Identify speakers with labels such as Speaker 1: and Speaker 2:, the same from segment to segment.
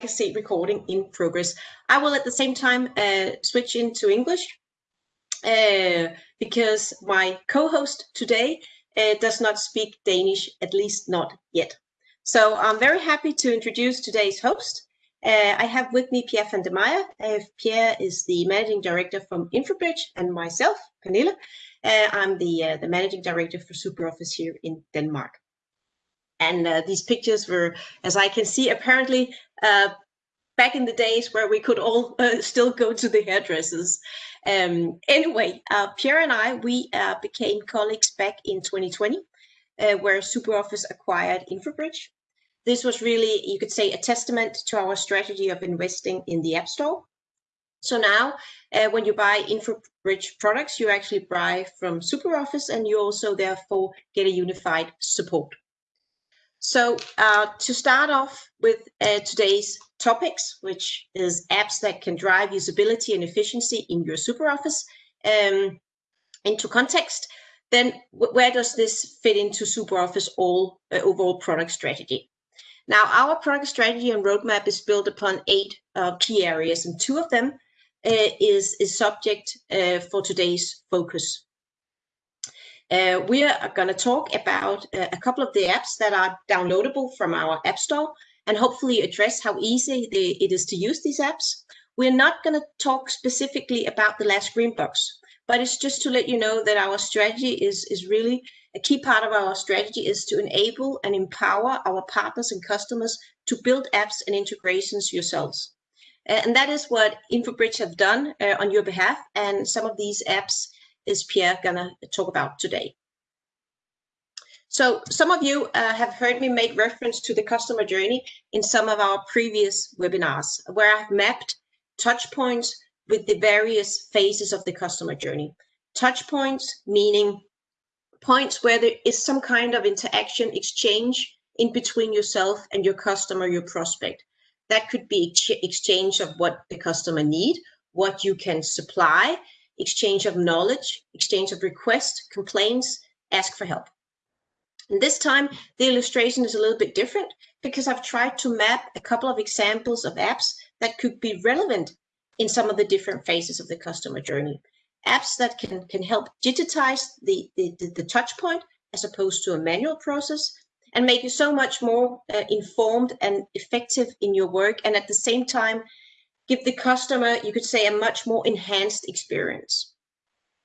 Speaker 1: legacy recording in progress. I will at the same time uh, switch into English uh, because my co-host today uh, does not speak Danish, at least not yet. So I'm very happy to introduce today's host. Uh, I have with me Pierre van der. Uh, Pierre is the managing director from Infobridge and myself, Pernille. Uh, I'm the, the managing director for SuperOffice here in Denmark. And uh, these pictures were, as I can see, apparently uh, back in the days where we could all uh, still go to the hairdressers. Um, anyway, uh, Pierre and I, we uh, became colleagues back in 2020, uh, where SuperOffice acquired Infobridge. This was really, you could say, a testament to our strategy of investing in the App Store. So now, when you buy Infobridge products, you actually buy from SuperOffice and you also therefore get a unified support. So uh, to start off with uh, today's topics, which is apps that can drive usability and efficiency in your SuperOffice um, into context, then where does this fit into SuperOffice all uh, overall product strategy? Now, our product strategy and roadmap is built upon eight uh, key areas, and two of them uh, is, is subject uh, for today's focus. Uh, we are going to talk about uh, a couple of the apps that are downloadable from our App Store and hopefully address how easy it is to use these apps. We're not going to talk specifically about the last green box, but it's just to let you know that our strategy is, is really a key part of our strategy is to enable and empower our partners and customers to build apps and integrations yourselves. Uh, and that is what Infobridge have done uh, on your behalf. And some of these apps is Pierre gonna talk about today. So some of you uh, have heard me make reference to the customer journey in some of our previous webinars, where I've mapped touch points with the various phases of the customer journey. Touch points meaning points where there is some kind of interaction exchange in between yourself and your customer, your prospect. That could be exchange of what the customer need, what you can supply, exchange of knowledge, exchange of requests, complaints, ask for help. And this time, the illustration is a little bit different because I've tried to map a couple of examples of apps that could be relevant in some of the different phases of the customer journey. Apps that can, can help digitize the, the, the, the touch point as opposed to a manual process and make you so much more uh, informed and effective in your work and at the same time give the customer, you could say, a much more enhanced experience.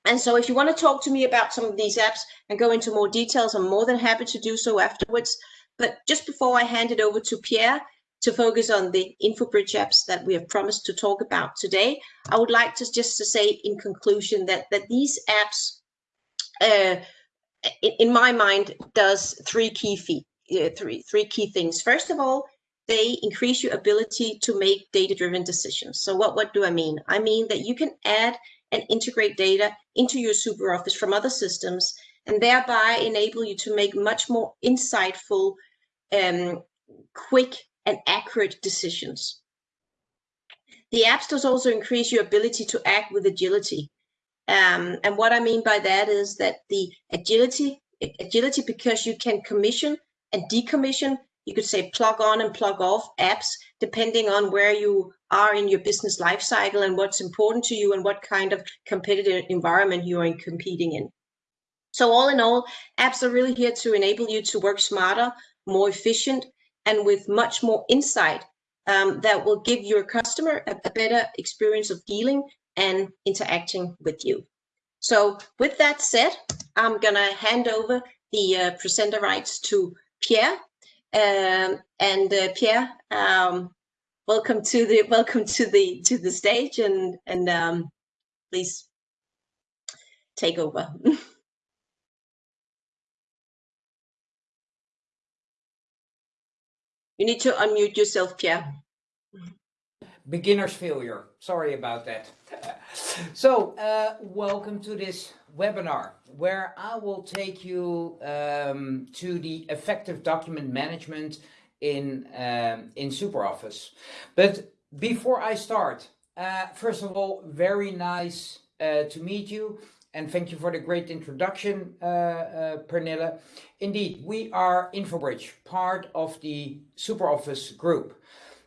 Speaker 1: And so if you want to talk to me about some of these apps and go into more details, I'm more than happy to do so afterwards. But just before I hand it over to Pierre to focus on the InfoBridge apps that we have promised to talk about today, I would like to just to say in conclusion that, that these apps, uh, in, in, my mind, does three key feet, uh, three, three key things. First of all, they increase your ability to make data-driven decisions. So what, what do I mean? I mean that you can add and integrate data into your SuperOffice from other systems and thereby enable you to make much more insightful, um, quick and accurate decisions. The apps does also increase your ability to act with agility. Um, and what I mean by that is that the agility, agility because you can commission and decommission you could say plug on and plug off apps depending on where you are in your business life cycle and what's important to you and what kind of competitive environment you are competing in. So all in all, apps are really here to enable you to work smarter, more efficient, and with much more insight um, that will give your customer a, a better experience of dealing and interacting with you. So with that said, I'm gonna hand over the uh, presenter rights to Pierre, um, and uh, Pierre, um, welcome to the welcome to the to the stage, and and um, please take over. you need to unmute yourself, Pierre.
Speaker 2: Beginner's failure. Sorry about that. so, uh, welcome to this webinar where I will take you um, to the effective document management in, um, in SuperOffice. But before I start, uh, first of all, very nice uh, to meet you and thank you for the great introduction, uh, uh, Pernille. Indeed, we are Infobridge, part of the SuperOffice group.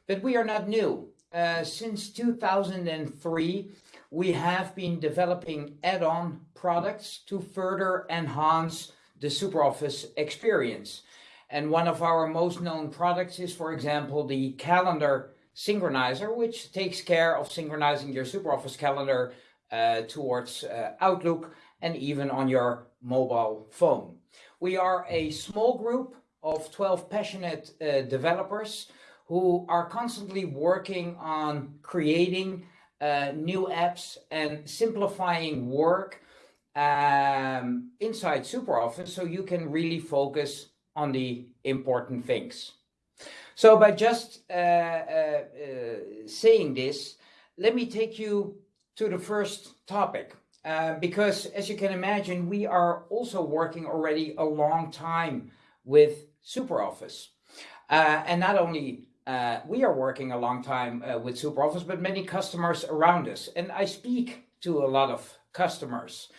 Speaker 2: but we are not new. Uh, since 2003, we have been developing add-on products to further enhance the SuperOffice experience. And one of our most known products is, for example, the calendar synchronizer, which takes care of synchronizing your SuperOffice calendar uh, towards uh, Outlook and even on your mobile phone. We are a small group of 12 passionate uh, developers who are constantly working on creating uh, new apps and simplifying work um, inside SuperOffice so you can really focus on the important things. So by just uh, uh, uh saying this, let me take you to the first topic. Uh, because as you can imagine, we are also working already a long time with SuperOffice. Uh, and not only uh, we are working a long time uh, with SuperOffice, but many customers around us. And I speak to a lot of customers.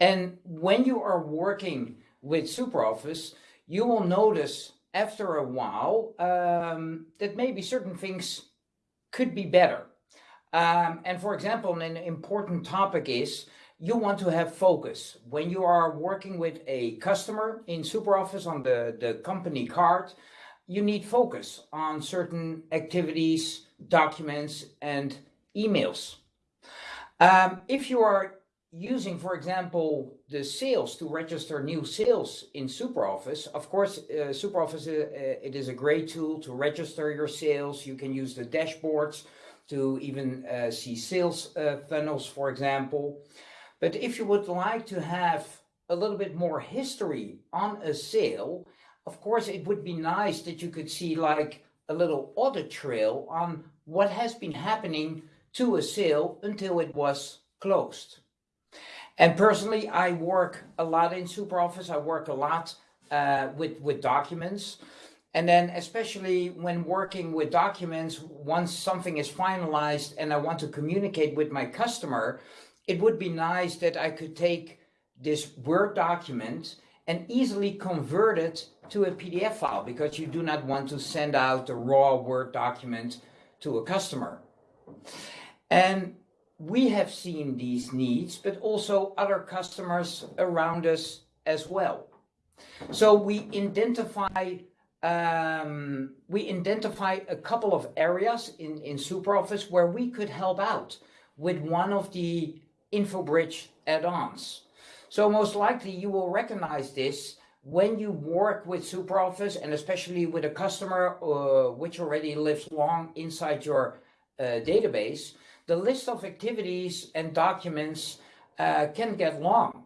Speaker 2: And when you are working with SuperOffice, you will notice after a while um, that maybe certain things could be better. Um, and for example, an important topic is you want to have focus. When you are working with a customer in SuperOffice on the, the company card, you need focus on certain activities, documents, and emails. Um, if you are using, for example, the sales to register new sales in SuperOffice, of course, uh, SuperOffice, uh, it is a great tool to register your sales. You can use the dashboards to even uh, see sales uh, funnels, for example. But if you would like to have a little bit more history on a sale, of course, it would be nice that you could see like a little audit trail on what has been happening to a sale until it was closed. And personally, I work a lot in SuperOffice. I work a lot uh, with, with documents. And then especially when working with documents, once something is finalized and I want to communicate with my customer, it would be nice that I could take this Word document and easily convert it to a PDF file because you do not want to send out a raw Word document to a customer. And we have seen these needs, but also other customers around us as well. So we identify um, we identify a couple of areas in, in SuperOffice where we could help out with one of the InfoBridge add-ons. So most likely you will recognize this when you work with SuperOffice and especially with a customer uh, which already lives long inside your uh, database, the list of activities and documents uh, can get long.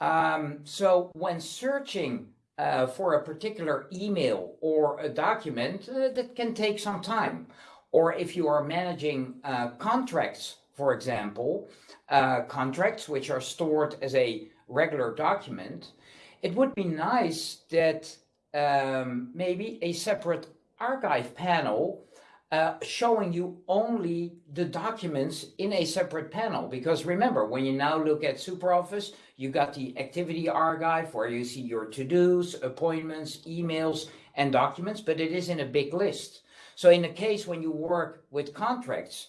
Speaker 2: Um, so when searching uh, for a particular email or a document, uh, that can take some time. Or if you are managing uh, contracts, for example, uh, contracts which are stored as a regular document, it would be nice that um, maybe a separate archive panel uh, showing you only the documents in a separate panel. Because remember, when you now look at SuperOffice, you got the activity archive where you see your to-dos, appointments, emails, and documents, but it is in a big list. So in the case when you work with contracts,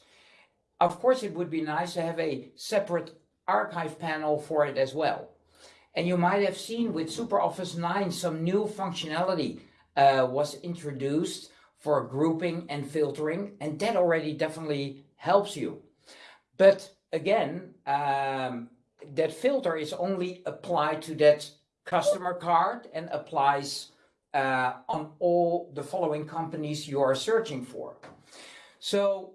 Speaker 2: of course, it would be nice to have a separate archive panel for it as well. And you might have seen with SuperOffice 9, some new functionality uh, was introduced for grouping and filtering, and that already definitely helps you. But again, um, that filter is only applied to that customer card and applies uh, on all the following companies you are searching for. So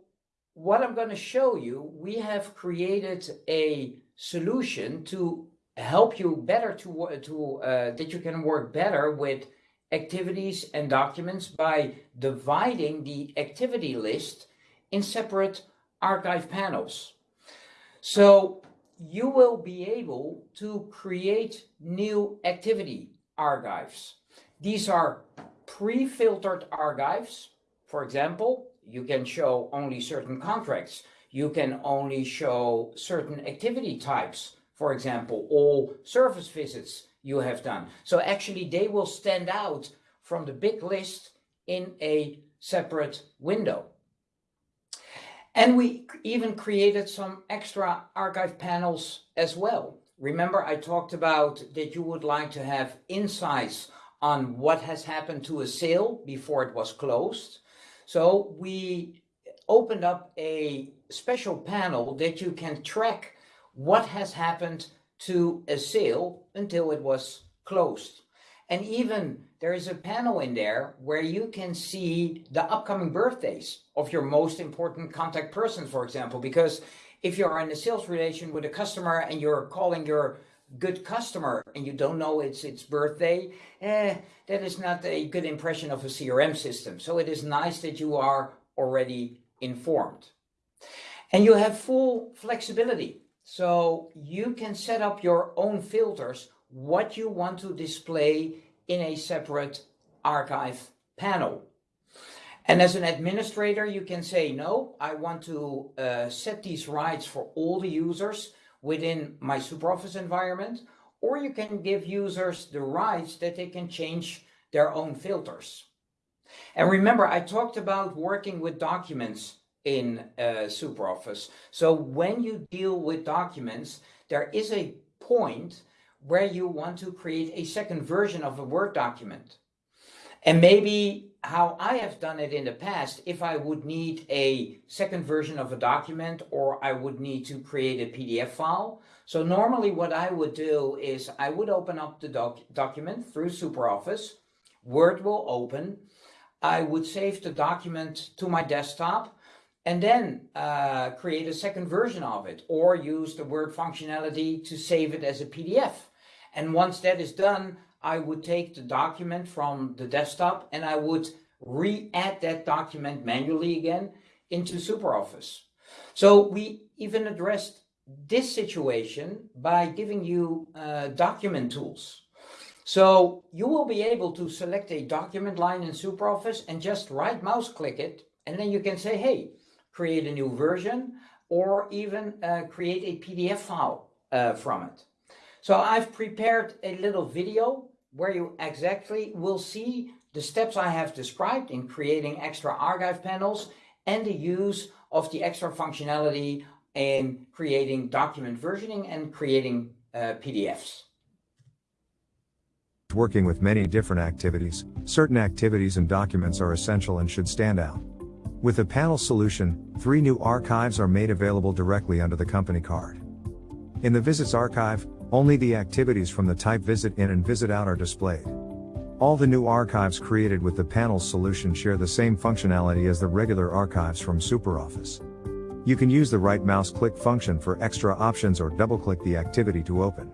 Speaker 2: what I'm going to show you, we have created a solution to help you better to, to uh, that you can work better with activities and documents by dividing the activity list in separate archive panels. So you will be able to create new activity archives. These are pre-filtered archives. For example, you can show only certain contracts. You can only show certain activity types. For example, all service visits you have done. So actually they will stand out from the big list in a separate window. And we even created some extra archive panels as well. Remember I talked about that you would like to have insights on what has happened to a sale before it was closed. So we opened up a special panel that you can track what has happened to a sale until it was closed. And even there is a panel in there where you can see the upcoming birthdays of your most important contact persons, for example, because if you're in a sales relation with a customer and you're calling your good customer and you don't know it's its birthday, eh, that is not a good impression of a CRM system. So it is nice that you are already informed. And you have full flexibility. So you can set up your own filters, what you want to display in a separate archive panel. And as an administrator, you can say, no, I want to uh, set these rights for all the users within my SuperOffice environment, or you can give users the rights that they can change their own filters. And remember, I talked about working with documents in uh, SuperOffice. So when you deal with documents, there is a point where you want to create a second version of a Word document. And maybe how I have done it in the past, if I would need a second version of a document or I would need to create a PDF file. So normally what I would do is I would open up the doc document through SuperOffice, Word will open, I would save the document to my desktop and then uh, create a second version of it or use the Word functionality to save it as a PDF. And once that is done, I would take the document from the desktop and I would re-add that document manually again into SuperOffice. So we even addressed this situation by giving you uh, document tools. So you will be able to select a document line in SuperOffice and just right mouse click it. And then you can say, hey, create a new version or even uh, create a PDF file uh, from it. So I've prepared a little video where you exactly will see the steps I have described in creating extra archive panels and the use of the extra functionality in creating document versioning and creating uh, PDFs.
Speaker 3: Working with many different activities, certain activities and documents are essential and should stand out. With the panel solution, three new archives are made available directly under the company card. In the Visits archive, only the activities from the type Visit In and Visit Out are displayed. All the new archives created with the panels solution share the same functionality as the regular archives from SuperOffice. You can use the right mouse click function for extra options or double click the activity to open.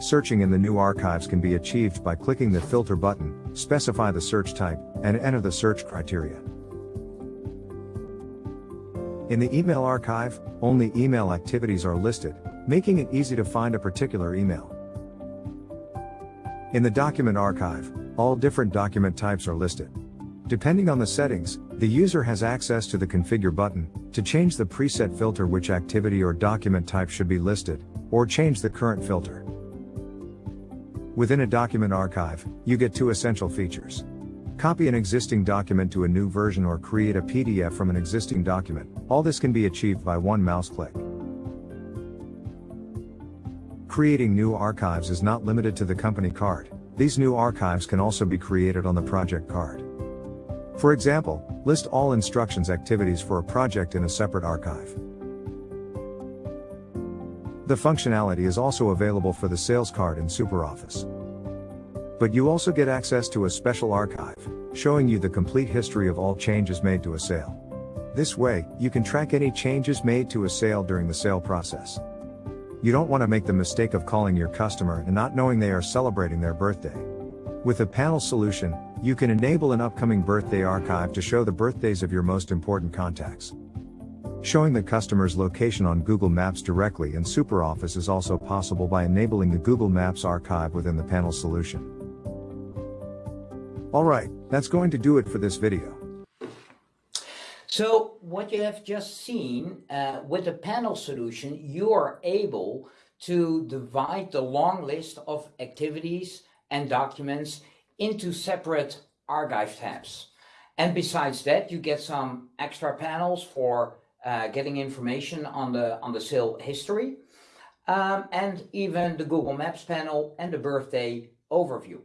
Speaker 3: Searching in the new archives can be achieved by clicking the filter button, specify the search type, and enter the search criteria. In the email archive, only email activities are listed, making it easy to find a particular email. In the document archive, all different document types are listed. Depending on the settings, the user has access to the configure button to change the preset filter which activity or document type should be listed, or change the current filter. Within a document archive, you get two essential features. Copy an existing document to a new version or create a PDF from an existing document. All this can be achieved by one mouse click. Creating new archives is not limited to the company card. These new archives can also be created on the project card. For example, list all instructions activities for a project in a separate archive. The functionality is also available for the sales card in SuperOffice. But you also get access to a special archive, showing you the complete history of all changes made to a sale. This way, you can track any changes made to a sale during the sale process. You don't want to make the mistake of calling your customer and not knowing they are celebrating their birthday. With a panel solution, you can enable an upcoming birthday archive to show the birthdays of your most important contacts. Showing the customer's location on Google Maps directly in SuperOffice is also possible by enabling the Google Maps archive within the panel solution. Alright, that's going to do it for this video.
Speaker 2: So what you have just seen uh, with the panel solution, you are able to divide the long list of activities and documents into separate archive tabs. And besides that, you get some extra panels for uh, getting information on the on the sale history, um, and even the Google Maps panel and the birthday overview.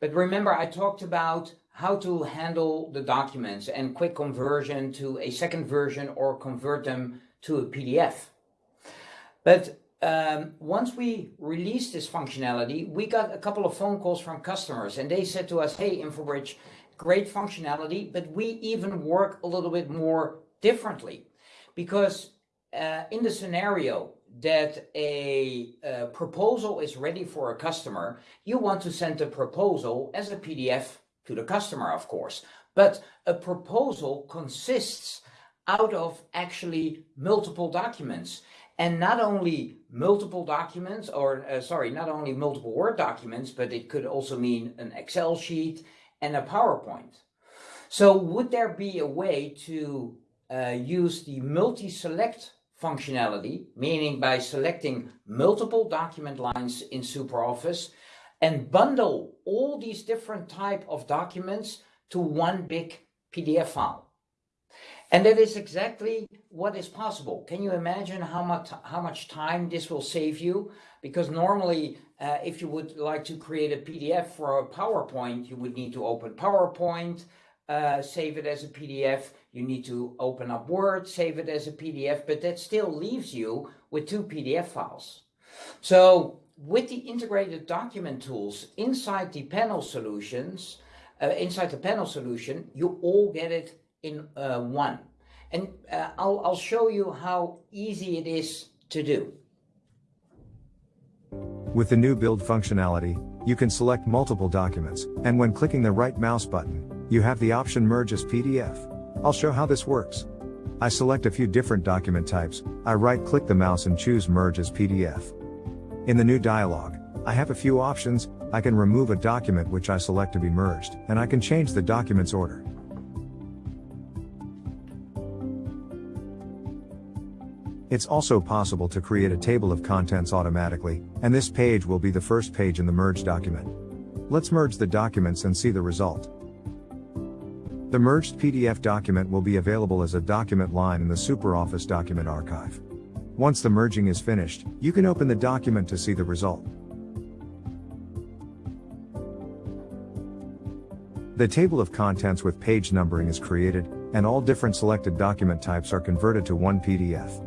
Speaker 2: But remember, I talked about how to handle the documents and quick conversion to a second version or convert them to a PDF. But um, once we released this functionality, we got a couple of phone calls from customers and they said to us, hey, InfoBridge, great functionality, but we even work a little bit more differently because uh, in the scenario that a, a proposal is ready for a customer, you want to send the proposal as a PDF to the customer, of course. But a proposal consists out of actually multiple documents and not only multiple documents or uh, sorry not only multiple word documents but it could also mean an excel sheet and a powerpoint so would there be a way to uh, use the multi-select functionality meaning by selecting multiple document lines in superoffice and bundle all these different type of documents to one big PDF file. And that is exactly what is possible. Can you imagine how much how much time this will save you? Because normally, uh, if you would like to create a PDF for a PowerPoint, you would need to open PowerPoint, uh, save it as a PDF. You need to open up Word, save it as a PDF, but that still leaves you with two PDF files. So with the integrated document tools inside the panel solutions, uh, inside the panel solution, you all get it in uh, one. And uh, I'll, I'll show you how easy it is to do.
Speaker 3: With the new build functionality, you can select multiple documents, and when clicking the right mouse button, you have the option Merge as PDF. I'll show how this works. I select a few different document types, I right click the mouse and choose Merge as PDF. In the new dialog, I have a few options, I can remove a document which I select to be merged, and I can change the document's order. It's also possible to create a table of contents automatically, and this page will be the first page in the merged document. Let's merge the documents and see the result. The merged PDF document will be available as a document line in the SuperOffice document archive. Once the merging is finished, you can open the document to see the result. The table of contents with page numbering is created, and all different selected document types are converted to one PDF.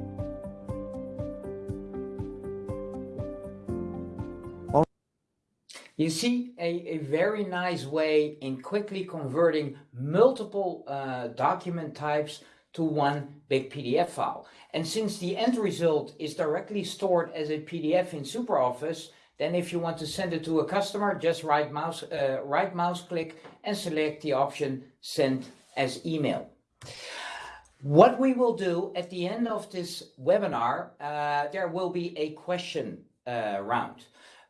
Speaker 2: You see a, a very nice way in quickly converting multiple uh, document types to one big PDF file. And since the end result is directly stored as a PDF in SuperOffice, then if you want to send it to a customer, just right mouse, uh, right mouse click and select the option send as email. What we will do at the end of this webinar, uh, there will be a question uh, round.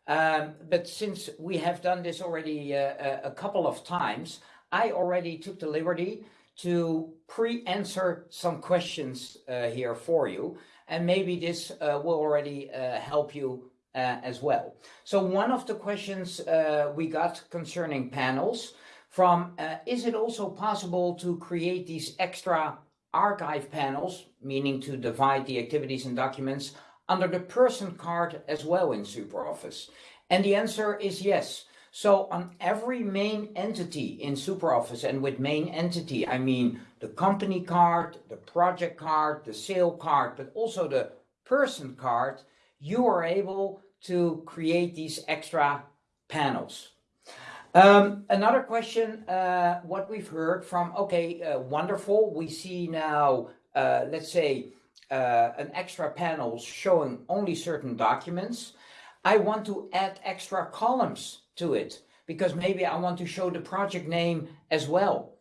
Speaker 2: Um, but since we have done this already uh, a couple of times, I already took the liberty to pre-answer some questions uh, here for you. And maybe this uh, will already uh, help you uh, as well. So one of the questions uh, we got concerning panels from, uh, is it also possible to create these extra archive panels, meaning to divide the activities and documents under the person card as well in SuperOffice? And the answer is yes. So on every main entity in SuperOffice, and with main entity, I mean the company card, the project card, the sale card, but also the person card, you are able to create these extra panels. Um, another question, uh, what we've heard from, okay, uh, wonderful. We see now, uh, let's say, uh, an extra panel showing only certain documents. I want to add extra columns to it because maybe I want to show the project name as well.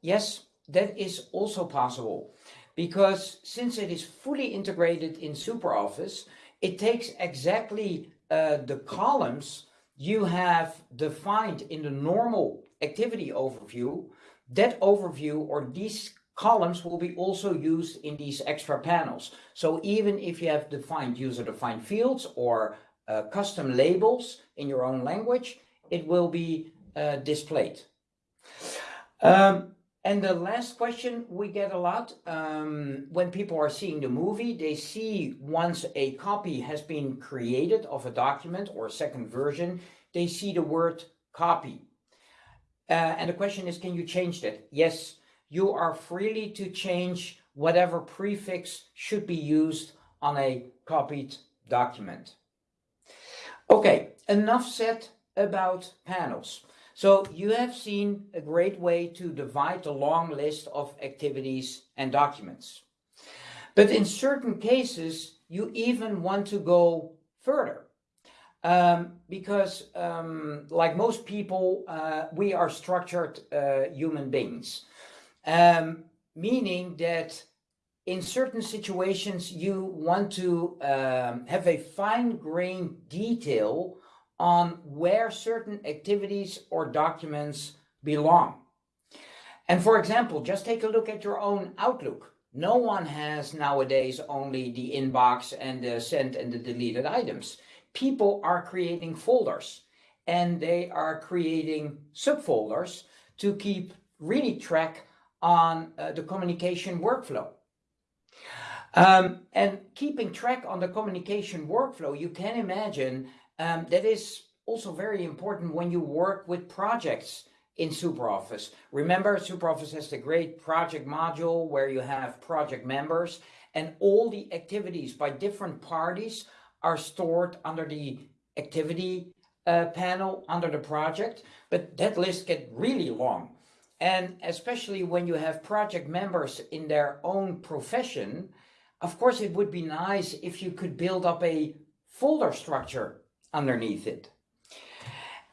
Speaker 2: Yes, that is also possible because since it is fully integrated in SuperOffice, it takes exactly uh, the columns you have defined in the normal activity overview. That overview or these columns will be also used in these extra panels. So even if you have defined user-defined fields or uh, custom labels in your own language, it will be uh, displayed. Um, and the last question we get a lot um, when people are seeing the movie, they see once a copy has been created of a document or a second version, they see the word copy. Uh, and the question is, can you change that? Yes, you are freely to change whatever prefix should be used on a copied document. Okay, enough said about panels. So you have seen a great way to divide the long list of activities and documents. But in certain cases, you even want to go further. Um, because um, like most people, uh, we are structured uh, human beings. Um, meaning that in certain situations, you want to um, have a fine-grained detail on where certain activities or documents belong. And for example, just take a look at your own Outlook. No one has nowadays only the inbox and the sent and the deleted items. People are creating folders and they are creating subfolders to keep really track on uh, the communication workflow. Um, and keeping track on the communication workflow, you can imagine um, that is also very important when you work with projects in SuperOffice. Remember, SuperOffice has the great project module where you have project members and all the activities by different parties are stored under the activity uh, panel under the project, but that list gets really long. And especially when you have project members in their own profession, of course, it would be nice if you could build up a folder structure underneath it.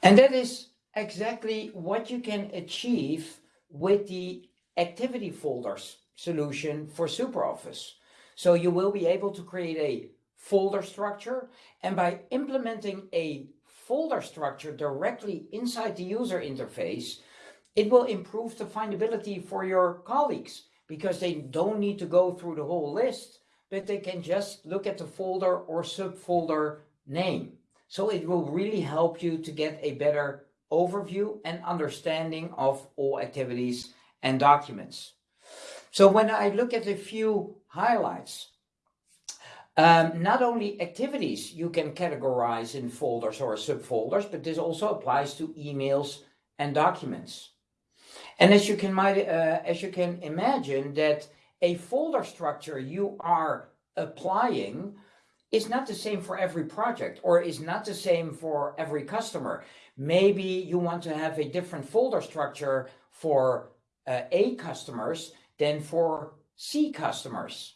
Speaker 2: And that is exactly what you can achieve with the activity folders solution for SuperOffice. So you will be able to create a folder structure and by implementing a folder structure directly inside the user interface, it will improve the findability for your colleagues because they don't need to go through the whole list, but they can just look at the folder or subfolder name. So it will really help you to get a better overview and understanding of all activities and documents. So when I look at a few highlights, um, not only activities you can categorize in folders or subfolders, but this also applies to emails and documents. And as you can, uh, as you can imagine that a folder structure you are applying is not the same for every project or is not the same for every customer. Maybe you want to have a different folder structure for uh, A customers than for C customers.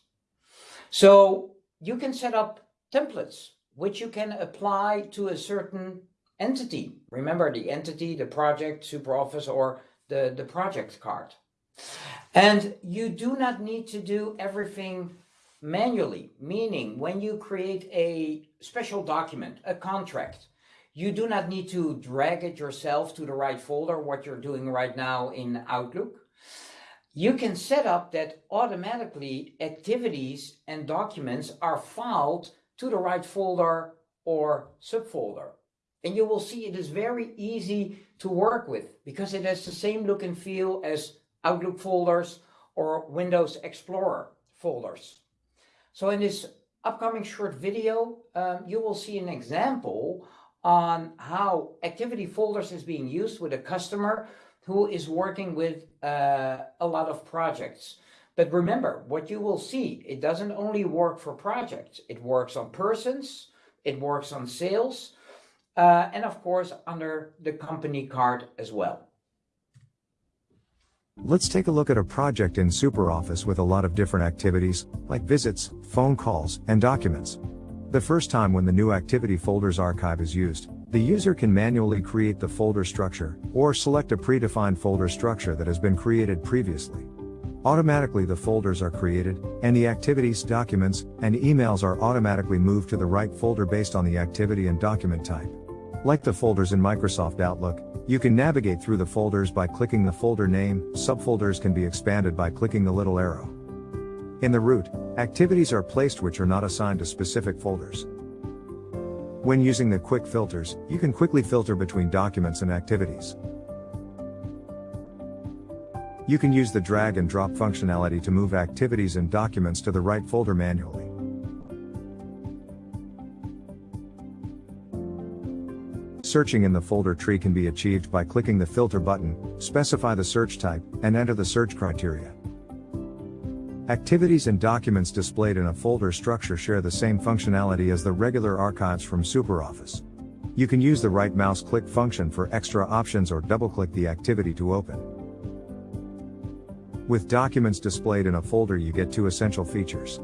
Speaker 2: So you can set up templates which you can apply to a certain entity. Remember the entity, the project, SuperOffice, or the, the project card. And you do not need to do everything manually, meaning when you create a special document, a contract, you do not need to drag it yourself to the right folder, what you're doing right now in Outlook. You can set up that automatically activities and documents are filed to the right folder or subfolder. And you will see it is very easy to work with because it has the same look and feel as Outlook folders or Windows Explorer folders. So in this upcoming short video, um, you will see an example on how activity folders is being used with a customer who is working with uh, a lot of projects. But remember, what you will see, it doesn't only work for projects. It works on persons, it works on sales, uh, and of course under the company card as well.
Speaker 3: Let's take a look at a project in SuperOffice with a lot of different activities, like visits, phone calls, and documents. The first time when the new activity folders archive is used, the user can manually create the folder structure, or select a predefined folder structure that has been created previously. Automatically the folders are created, and the activities, documents, and emails are automatically moved to the right folder based on the activity and document type. Like the folders in Microsoft Outlook, you can navigate through the folders by clicking the folder name, subfolders can be expanded by clicking the little arrow. In the root, activities are placed which are not assigned to specific folders. When using the quick filters, you can quickly filter between documents and activities. You can use the drag and drop functionality to move activities and documents to the right folder manually. Searching in the folder tree can be achieved by clicking the filter button, specify the search type, and enter the search criteria. Activities and documents displayed in a folder structure share the same functionality as the regular archives from SuperOffice. You can use the right mouse click function for extra options or double click the activity to open. With documents displayed in a folder you get two essential features.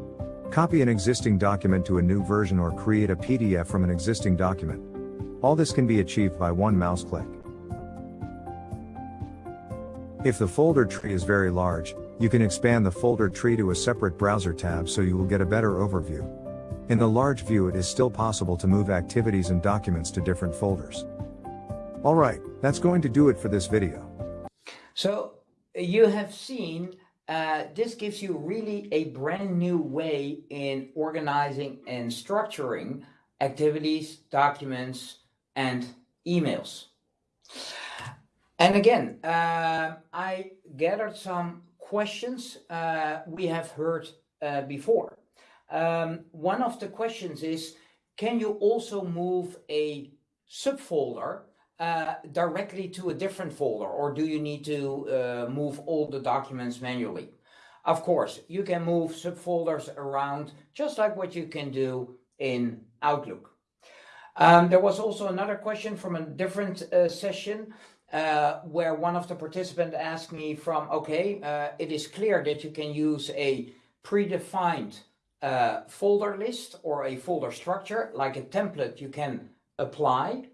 Speaker 3: Copy an existing document to a new version or create a PDF from an existing document. All this can be achieved by one mouse click. If the folder tree is very large, you can expand the folder tree to a separate browser tab so you will get a better overview. In the large view it is still possible to move activities and documents to different folders. Alright, that's going to do it for this video.
Speaker 2: So you have seen uh, this gives you really a brand new way in organizing and structuring activities, documents, and emails. And again, uh, I gathered some questions uh, we have heard uh, before. Um, one of the questions is, can you also move a subfolder uh, directly to a different folder or do you need to uh, move all the documents manually? Of course, you can move subfolders around just like what you can do in Outlook. Um, there was also another question from a different uh, session uh, where one of the participants asked me from, okay, uh, it is clear that you can use a predefined uh, folder list or a folder structure, like a template you can apply.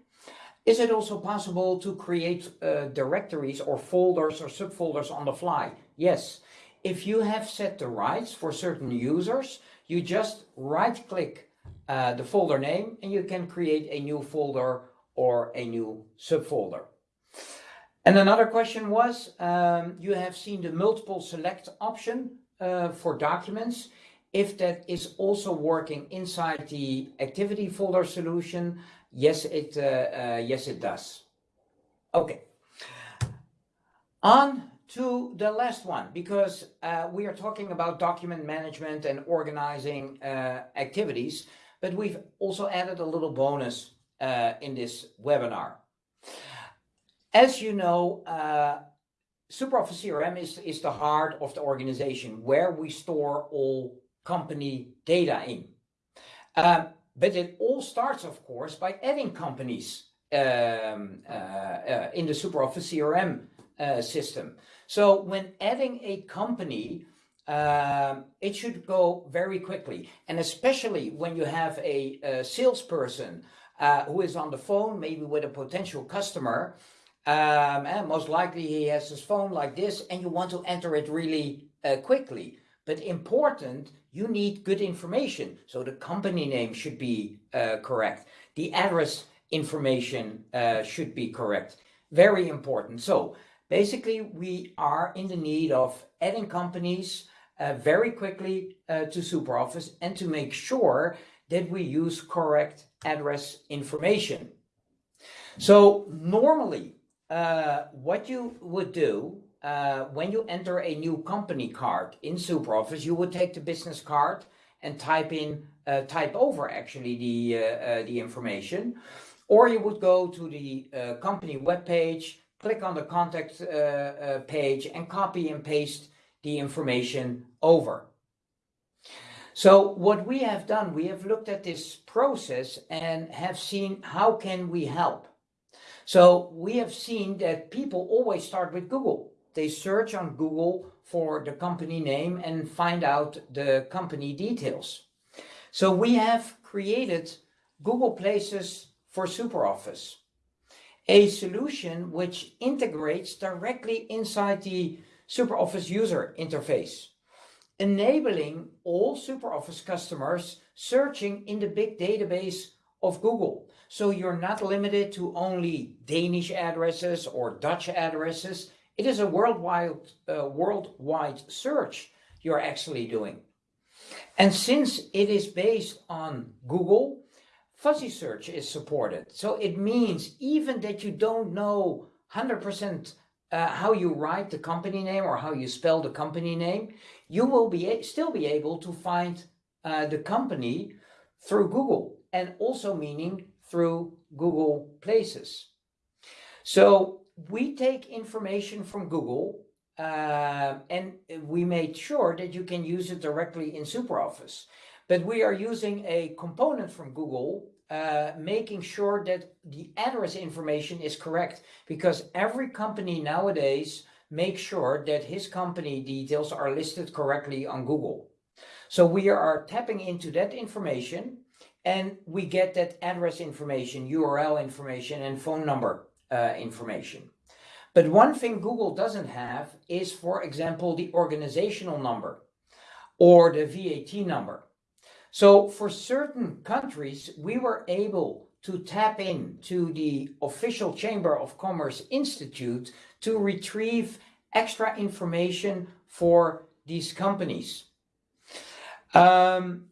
Speaker 2: Is it also possible to create uh, directories or folders or subfolders on the fly? Yes. If you have set the rights for certain users, you just right click uh, the folder name and you can create a new folder or a new subfolder. And another question was, um, you have seen the multiple select option uh, for documents. If that is also working inside the activity folder solution, yes, it, uh, uh, yes, it does. Okay. On to the last one, because uh, we are talking about document management and organizing uh, activities but we've also added a little bonus uh, in this webinar. As you know, uh, SuperOffice CRM is, is the heart of the organization where we store all company data in. Um, but it all starts, of course, by adding companies um, uh, uh in the SuperOffice CRM uh, system. So when adding a company, um, it should go very quickly. And especially when you have a, a salesperson uh, who is on the phone, maybe with a potential customer, um, and most likely he has his phone like this, and you want to enter it really uh, quickly. But important, you need good information. So the company name should be uh, correct. The address information uh, should be correct. Very important. So basically, we are in the need of adding companies uh, very quickly uh, to SuperOffice and to make sure that we use correct address information. So normally, uh, what you would do uh, when you enter a new company card in SuperOffice, you would take the business card and type in, uh, type over actually the, uh, the information, or you would go to the company webpage, click on the contact page and copy and paste the information over. So what we have done, we have looked at this process and have seen how can we help. So we have seen that people always start with Google. They search on Google for the company name and find out the company details. So we have created Google Places for SuperOffice, a solution which integrates directly inside the SuperOffice user interface, enabling all SuperOffice customers searching in the big database of Google. So you're not limited to only Danish addresses or Dutch addresses. It is a worldwide, uh, worldwide search you're actually doing. And since it is based on Google, fuzzy search is supported. So it means even that you don't know 100% uh, how you write the company name or how you spell the company name, you will be still be able to find uh, the company through Google and also meaning through Google Places. So we take information from Google uh, and we made sure that you can use it directly in SuperOffice. But we are using a component from Google, uh, making sure that the address information is correct because every company nowadays makes sure that his company details are listed correctly on Google. So we are tapping into that information and we get that address information, URL information and phone number uh, information. But one thing Google doesn't have is, for example, the organizational number or the VAT number. So for certain countries, we were able to tap in to the official Chamber of Commerce Institute to retrieve extra information for these companies. Um,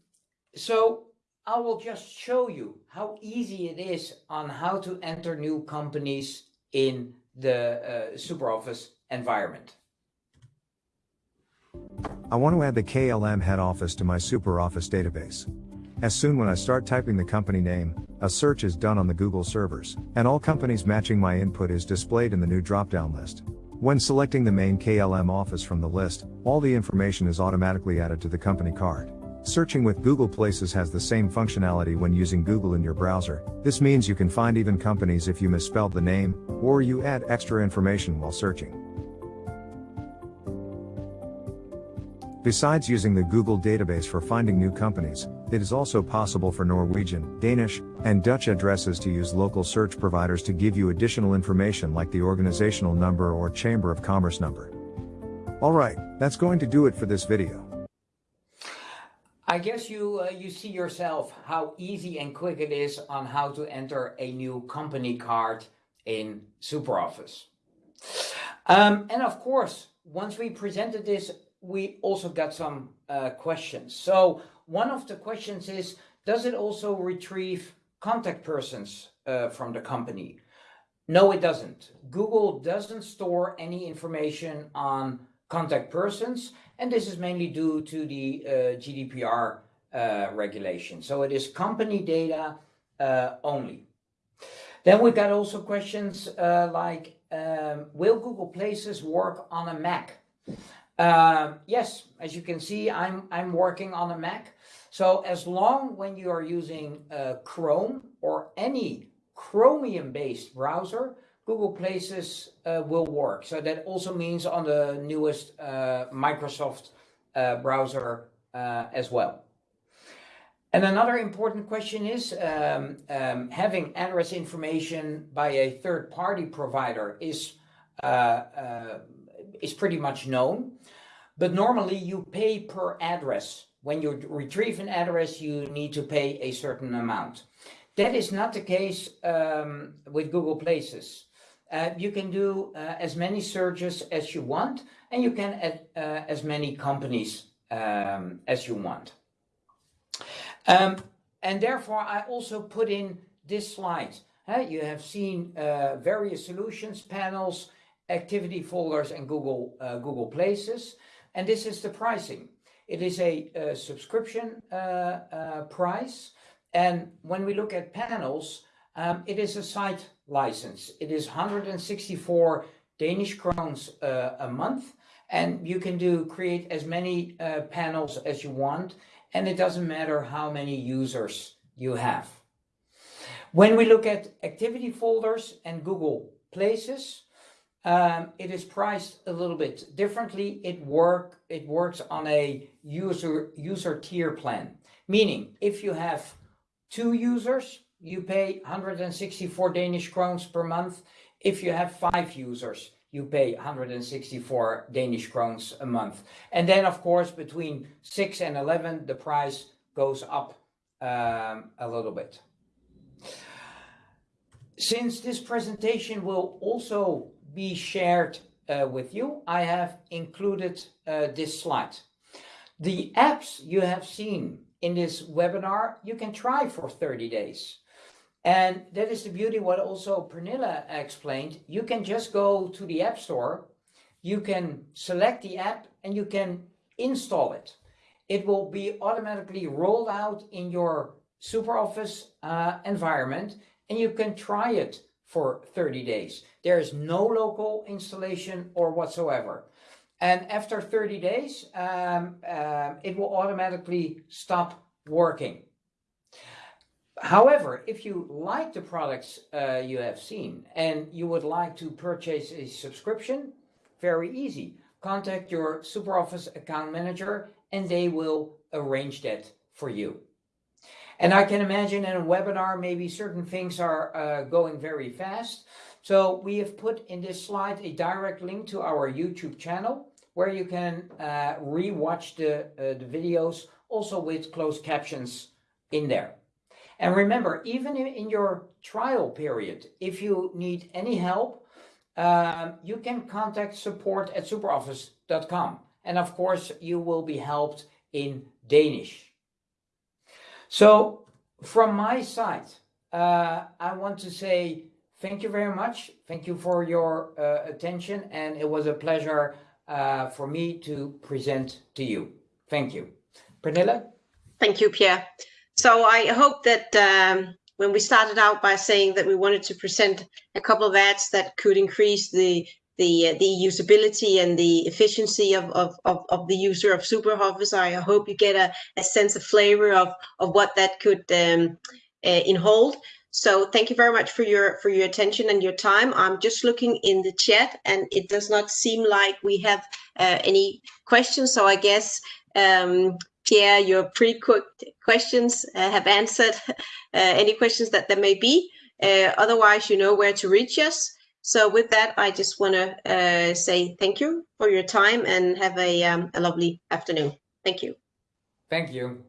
Speaker 2: so I will just show you how easy it is on how to enter new companies in the uh, SuperOffice environment.
Speaker 3: I want to add the KLM head office to my SuperOffice database. As soon when I start typing the company name, a search is done on the Google servers, and all companies matching my input is displayed in the new drop-down list. When selecting the main KLM office from the list, all the information is automatically added to the company card. Searching with Google Places has the same functionality when using Google in your browser. This means you can find even companies if you misspelled the name, or you add extra information while searching. Besides using the Google database for finding new companies, it is also possible for Norwegian, Danish, and Dutch addresses to use local search providers to give you additional information like the organizational number or Chamber of Commerce number. Alright, that's going to do it for this video.
Speaker 2: I guess you uh, you see yourself how easy and quick it is on how to enter a new company card in SuperOffice. Um, and of course, once we presented this, we also got some uh, questions. So one of the questions is, does it also retrieve contact persons uh, from the company? No, it doesn't. Google doesn't store any information on contact persons and this is mainly due to the uh, GDPR uh, regulation. So it is company data uh, only. Then we got also questions uh, like, um, will Google Places work on a Mac? Um, yes, as you can see, I'm, I'm working on a Mac. So as long when you are using uh, Chrome or any Chromium-based browser, Google Places uh, will work. So that also means on the newest uh, Microsoft uh, browser uh, as well. And another important question is um, um, having address information by a third-party provider is uh, uh, is pretty much known, but normally you pay per address. When you retrieve an address, you need to pay a certain amount. That is not the case um, with Google Places. Uh, you can do uh, as many searches as you want, and you can add uh, as many companies um, as you want. Um, and therefore, I also put in this slide. You have seen uh, various solutions, panels, activity folders, and Google, uh, Google Places. And this is the pricing. It is a, a subscription price. And when we look at panels, um, it is a site license. It is 164 Danish crowns uh, a month, and you can do create as many uh, panels as you want, and it doesn't matter how many users you have. When we look at activity folders and Google Places, um, it is priced a little bit differently. It work it works on a user user tier plan, meaning if you have two users, you pay 164 Danish crowns per month. If you have five users, you pay 164 Danish crowns a month. And then, of course, between 6 and 11, the price goes up um, a little bit. Since this presentation will also be shared uh, with you, I have included uh, this slide. The apps you have seen in this webinar, you can try for 30 days. And that is the beauty what also Pernilla explained. You can just go to the App Store, you can select the app and you can install it. It will be automatically rolled out in your SuperOffice uh, environment and you can try it for 30 days. There is no local installation or whatsoever. And after 30 days, um, uh, it will automatically stop working. However, if you like the products uh, you have seen and you would like to purchase a subscription, very easy. Contact your SuperOffice account manager and they will arrange that for you. And I can imagine in a webinar, maybe certain things are uh, going very fast. So we have put in this slide a direct link to our YouTube channel where you can uh, re-watch the, uh, the videos also with closed captions in there. And remember, even in your trial period, if you need any help, um, you can contact support at superoffice.com. And of course, you will be helped in Danish. So from my side, uh, I want to say thank you very much. Thank you for your uh, attention. And it was a pleasure uh, for me to present to you. Thank you. Pernilla?
Speaker 1: Thank you, Pierre. So I hope that um, when we started out by saying that we wanted to present a couple of ads that could increase the the uh, the usability and the efficiency of, of, of, of the user of SuperOffice, I hope you get a, a sense of flavor of, of what that could um, uh, inhold. So thank you very much for your for your attention and your time. I'm just looking in the chat, and it does not seem like we have uh, any questions. So I guess um, Pierre, your pre-quick questions uh, have answered uh, any questions that there may be. Uh, otherwise, you know where to reach us. So with that, I just want to uh, say thank you for your time and have a, um, a lovely afternoon. Thank you.
Speaker 2: Thank you.